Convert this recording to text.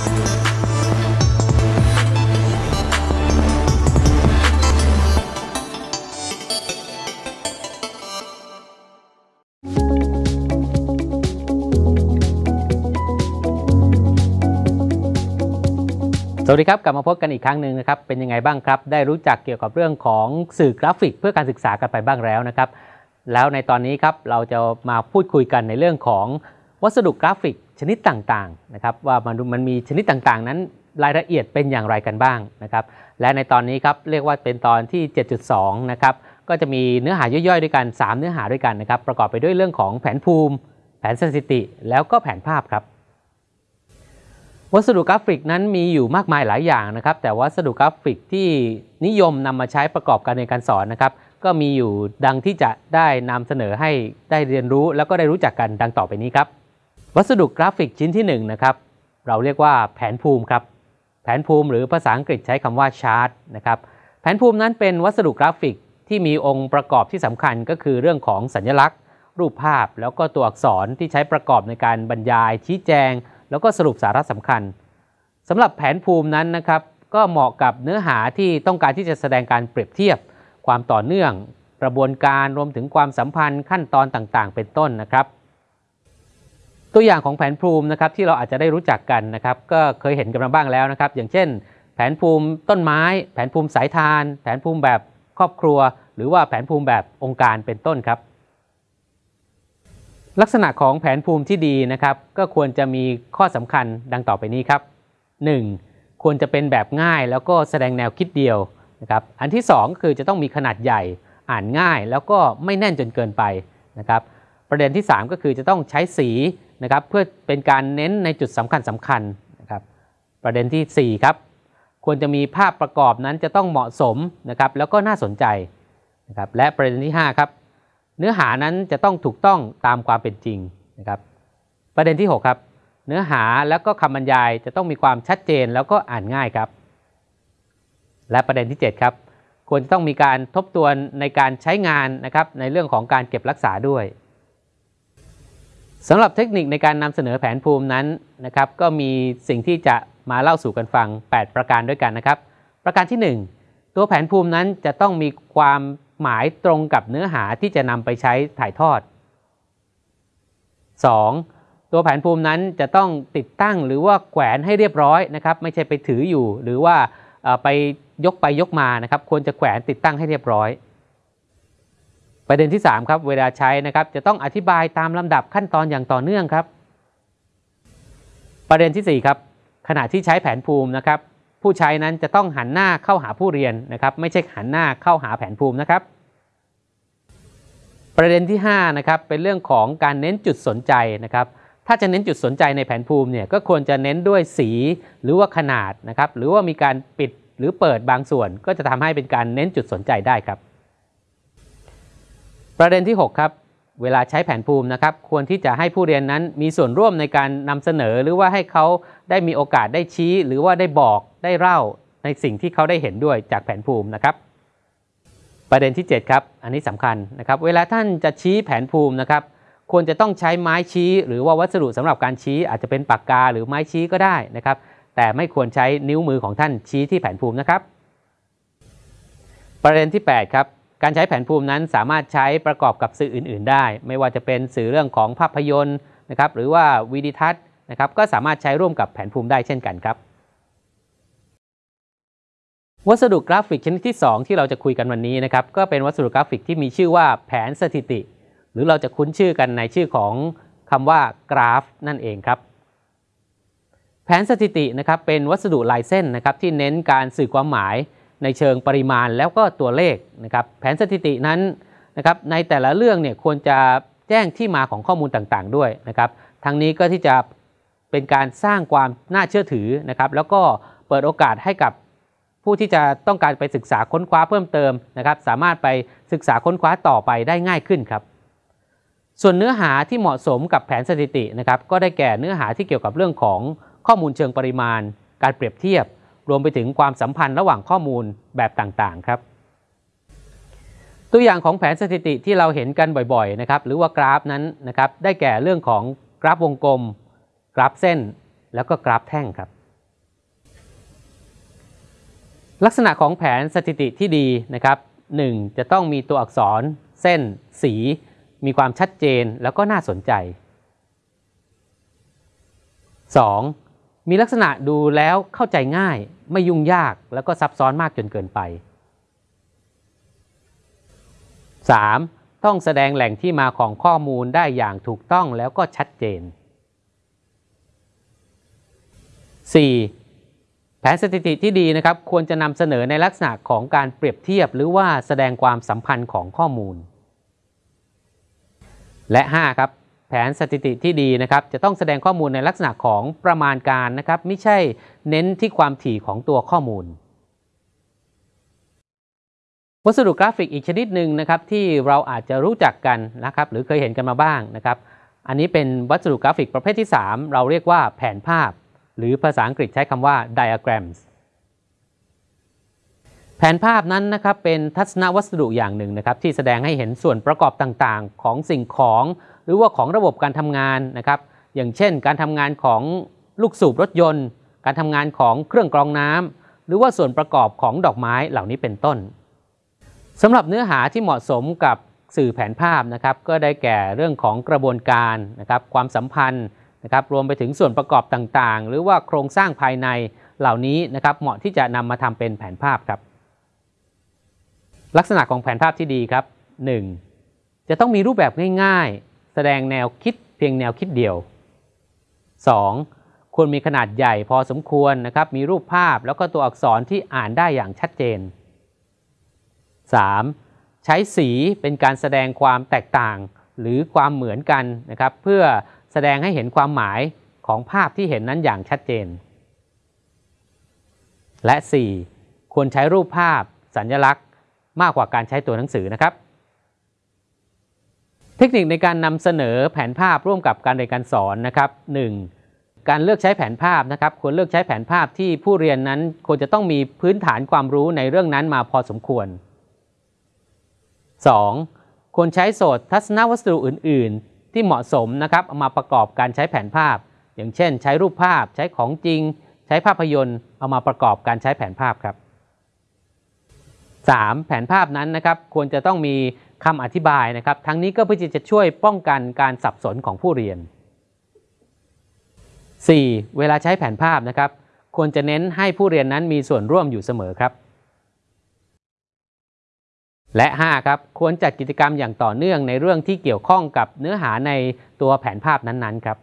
สวัสดีครับ กลับมาพบกันอีกครั้งหนึ่งนะครับ เป็นยังไงบ้างครับ ได้รู้จักเกี่ยวกับเรื่องของสื่อกราฟิกเพื่อการศึกษากันไปบ้างแล้วนะครับ แล้วในตอนนี้ครับเราจะมาพูดคุยกันในเรื่องของวัสดุกราฟิก ชนิดต่างๆนะครับว่ามันมันมีชนิดต่างๆ นั้นรายละเอียดเป็นอย่างไรกันบ้างนะครับและในตอนนี้ครับเรียกว่าเป็นตอนที่ 7.2 นะครับก็จะมีเนื้อหาย่อยๆด้วยกัน 3 เนื้อหาด้วยกันนะครับประกอบไปด้วยเรื่องของแผนภูมิ แผนสถิติ แล้วก็แผนภาพครับ วัสดุกราฟิกนั้นมีอยู่มากมายหลายอย่างนะครับแต่วัสดุกราฟิกที่นิยมนำมาใช้ประกอบการเรียนการสอนนะครับก็มีอยู่ดังที่จะได้นำเสนอให้ได้เรียนรู้ แล้วก็ได้รู้จักกันดังต่อไปนี้ครับ วัสดุกราฟิกชิ้นที่1นนะครับเราเรียกว่าแผนภูมิครับแผนภูมิหรือภาษาอังกฤษใช้คำว่าชาร์ตนะครับแผนภูมินั้นเป็นวัสดุกราฟิกที่มีองค์ประกอบที่สำคัญก็คือเรื่องของสัญลักษณ์ รูปภาพ แล้วก็ตัวอักษรที่ใช้ประกอบในการบรรยาย ชี้แจง แล้วก็สรุปสาระสำคัญสำหรับแผนภูมินั้นนะครับก็เหมาะกับเนื้อหาที่ต้องการที่จะแสดงการเปรียบเทียบ ความต่อเนื่อง กระบวนการรวมถึงความสัมพันธ์ขั้นตอนต่างๆ เป็นต้นนะครับ ตัวอย่างของแผนภูมินะครับที่เราอาจจะได้รู้จักกันนะครับก็เคยเห็นกันมาบ้างแล้วนะครับ อย่างเช่น แผนภูมิต้นไม้ แผนภูมิสายทาน แผนภูมิแบบครอบครัว หรือว่าแผนภูมิแบบองค์การเป็นต้นครับ ลักษณะของแผนภูมิที่ดีนะครับ ก็ควรจะมีข้อสำคัญดังต่อไปนี้ครับ 1. ควรจะเป็นแบบง่ายแล้วก็แสดงแนวคิดเดียวนะครับอันที่ 2 คือจะต้องมีขนาดใหญ่อ่านง่ายแล้วก็ไม่แน่นจนเกินไปนะครับประเด็นที่ 3 ก็คือจะต้องใช้สี นะครับเพื่อเป็นการเน้นในจุดสำคัญสำคัญนะครับประเด็นที่ 4 ครับ ควรจะมีภาพประกอบนั้นจะต้องเหมาะสมนะครับแล้วก็น่าสนใจนะครับและประเด็นที่ 5 ครับ เนื้อหานั้นจะต้องถูกต้องตามความเป็นจริงนะครับประเด็นที่ 6 ครับ เนื้อหาแล้วก็คำบรรยายจะต้องมีความชัดเจนแล้วก็อ่านง่ายครับ และประเด็นที่ 7 ครับควรจะต้องมีการทบทวนในการใช้งานนะครับในเรื่องของการเก็บรักษาด้วย สำหรับเทคนิคในการนำเสนอแผนภูมินั้นนะครับ ก็มีสิ่งที่จะมาเล่าสู่กันฟัง 8 ประการด้วยกันนะครับ ประการที่ 1 ตัวแผนภูมินั้นจะต้องมีความหมายตรงกับเนื้อหาที่จะนำไปใช้ถ่ายทอด 2. ตัวแผนภูมินั้นจะต้องติดตั้งหรือว่าแขวนให้เรียบร้อยนะครับ ไม่ใช่ไปถืออยู่ หรือว่าไปยกไปยกมานะครับ ควรจะแขวนติดตั้งให้เรียบร้อย ประเด็นที่ 3 ครับเวลาใช้นะครับจะต้องอธิบายตามลำดับขั้นตอนอย่างต่อเนื่องครับ ประเด็นที่ 4 ครับ ขณะที่ใช้แผนภูมินะครับ ผู้ใช้นั้นจะต้องหันหน้าเข้าหาผู้เรียนนะครับ ไม่ใช่หันหน้าเข้าหาแผนภูมินะครับ ประเด็นที่5นะครับเป็นเรื่องของการเน้นจุดสนใจนะครับ ถ้าจะเน้นจุดสนใจในแผนภูมิเนี่ยก็ควรจะเน้นด้วยสีหรือว่าขนาดนะครับ หรือว่ามีการปิดหรือเปิดบางส่วนก็จะทำให้เป็นการเน้นจุดสนใจได้ครับ ประเด็นที่ 6 ครับเวลาใช้แผนภูมินะครับ ควรที่จะให้ผู้เรียนนั้นมีส่วนร่วมในการนำเสนอ หรือว่าให้เขาได้มีโอกาสได้ชี้ หรือว่าได้บอกได้เล่าในสิ่งที่เขาได้เห็นด้วยจากแผนภูมินะครับ ประเด็นที่ 7 ครับ อันนี้สำคัญนะครับ เวลาท่านจะชี้แผนภูมินะครับ ควรจะต้องใช้ไม้ชี้ หรือว่าวัสดุสำหรับการชี้ อาจจะเป็นปากกาหรือไม้ชี้ก็ได้นะครับ แต่ไม่ควรใช้นิ้วมือของท่านชี้ที่แผนภูมินะครับ ประเด็นที่ 8 ครับ การใช้แผนภูมินั้นสามารถใช้ประกอบกับสื่ออื่น ๆ ได้ ไม่ว่าจะเป็นสื่อเรื่องของภาพยนตร์นะครับหรือว่าวิดีทัศน์นะครับก็สามารถใช้ร่วมกับแผนภูมิได้เช่นกันครับ วัสดุกราฟิกชนิดที่ 2 ที่เราจะคุยกันวันนี้นะครับก็เป็นวัสดุกราฟิกที่มีชื่อว่าแผนสถิติ หรือเราจะคุ้นชื่อกันในชื่อของคำว่ากราฟ นั่นเองครับ แผนสถิตินะครับเป็นวัสดุลายเส้นนะครับที่เน้นการสื่อความหมาย ในเชิงปริมาณแล้วก็ตัวเลขนะครับแผนสถิตินั้นนะครับในแต่ละเรื่องเนี่ยควรจะแจ้งที่มาของข้อมูลต่างๆ ด้วยนะครับทั้งนี้ก็ที่จะเป็นการสร้างความน่าเชื่อถือนะครับแล้วก็เปิดโอกาสให้กับผู้ที่จะต้องการไปศึกษาค้นคว้าเพิ่มเติมนะครับสามารถไปศึกษาค้นคว้าต่อไปได้ง่ายขึ้นครับส่วนเนื้อหาที่เหมาะสมกับแผนสถิตินะครับก็ได้แก่เนื้อหาที่เกี่ยวกับเรื่องของข้อมูลเชิงปริมาณ การเปรียบเทียบ รวมไปถึงความสัมพันธ์ระหว่างข้อมูลแบบต่างๆครับ ตัวอย่างของแผนสถิติที่เราเห็นกันบ่อยๆนะครับหรือว่ากราฟนั้นนะครับได้แก่เรื่องของกราฟวงกลม กราฟเส้น แล้วก็กราฟแท่งครับลักษณะของแผนสถิติที่ดีนะครับ 1. จะต้องมีตัวอักษร เส้น สี มีความชัดเจนแล้วก็น่าสนใจ 2. มีลักษณะดูแล้วเข้าใจง่าย ไม่ยุ่งยากแล้วก็ซับซ้อนมากจนเกินไป 3. ต้องแสดงแหล่งที่มาของข้อมูลได้อย่างถูกต้องแล้วก็ชัดเจน 4. แผนสถิติที่ดีนะครับ ควรจะนำเสนอในลักษณะของการเปรียบเทียบ หรือว่าแสดงความสัมพันธ์ของข้อมูล และ 5. ครับ แผนสถิติที่ดีนะครับจะต้องแสดงข้อมูลในลักษณะของประมาณการนะครับไม่ใช่เน้นที่ความถี่ของตัวข้อมูล วัสดุกราฟิกอีกชนิดหนึ่งนะครับที่เราอาจจะรู้จักกันนะครับหรือเคยเห็นกันมาบ้างนะครับ อันนี้เป็นวัสดุกราฟิกประเภทที่ 3 เราเรียกว่าแผนภาพ หรือภาษาอังกฤษใช้คำว่า diagrams แผนภาพนั้นนะครับเป็นทัศนวัสดุอย่างหนึ่งนะครับที่แสดงให้เห็นส่วนประกอบต่างๆ ของสิ่งของ หรือว่าของระบบการทำงานนะครับอย่างเช่น การทำงานของลูกสูบรถยนต์ การทำงานของเครื่องกรองน้ำหรือว่าส่วนประกอบของดอกไม้เหล่านี้เป็นต้นสำหรับเนื้อหาที่เหมาะสมกับสื่อแผนภาพนะครับก็ได้แก่เรื่องของกระบวนการนะครับความสัมพันธ์นะครับรวมไปถึงส่วนประกอบต่างๆ หรือว่าโครงสร้างภายในเหล่านี้นะครับเหมาะที่จะนำมาทำเป็นแผนภาพครับ ลักษณะของแผนภาพที่ดีครับ 1. จะต้องมีรูปแบบง่ายๆ แสดงแนวคิดเพียงแนวคิดเดียว 2. ควรมีขนาดใหญ่พอสมควรนะครับ มีรูปภาพแล้วก็ตัวอักษรที่อ่านได้อย่างชัดเจน 3. ใช้สีเป็นการแสดงความแตกต่างหรือความเหมือนกันนะครับ เพื่อแสดงให้เห็นความหมายของภาพที่เห็นนั้นอย่างชัดเจน และ 4. ควรใช้รูปภาพ สัญลักษณ์ มากกว่าการใช้ตัวหนังสือนะครับ เทคนิคในการนำเสนอแผนภาพร่วมกับการเรียนการสอนนะครับ 1. การเลือกใช้แผนภาพนะครับควรเลือกใช้แผนภาพที่ผู้เรียนนั้นควรจะต้องมีพื้นฐานความรู้ในเรื่องนั้นมาพอสมควร 2. ควรใช้โสตทัศนวัสดุอื่น ๆ ที่เหมาะสมนะครับเอามาประกอบการใช้แผนภาพ อย่างเช่น ใช้รูปภาพ ใช้ของจริง ใช้ภาพยนตร์ เอามาประกอบการใช้แผนภาพครับ 3. แผนภาพนั้นนะครับควรจะต้องมีคำอธิบายนะครับ ทั้งนี้ก็เพื่อจะช่วยป้องกันการสับสนของผู้เรียน 4. เวลาใช้แผนภาพนะครับ ควรจะเน้นให้ผู้เรียนนั้นมีส่วนร่วมอยู่เสมอครับ และ 5 ครับ ควรจัดกิจกรรมอย่างต่อเนื่องในเรื่องที่เกี่ยวข้องกับเนื้อหาในตัวแผนภาพนั้นๆ ครับ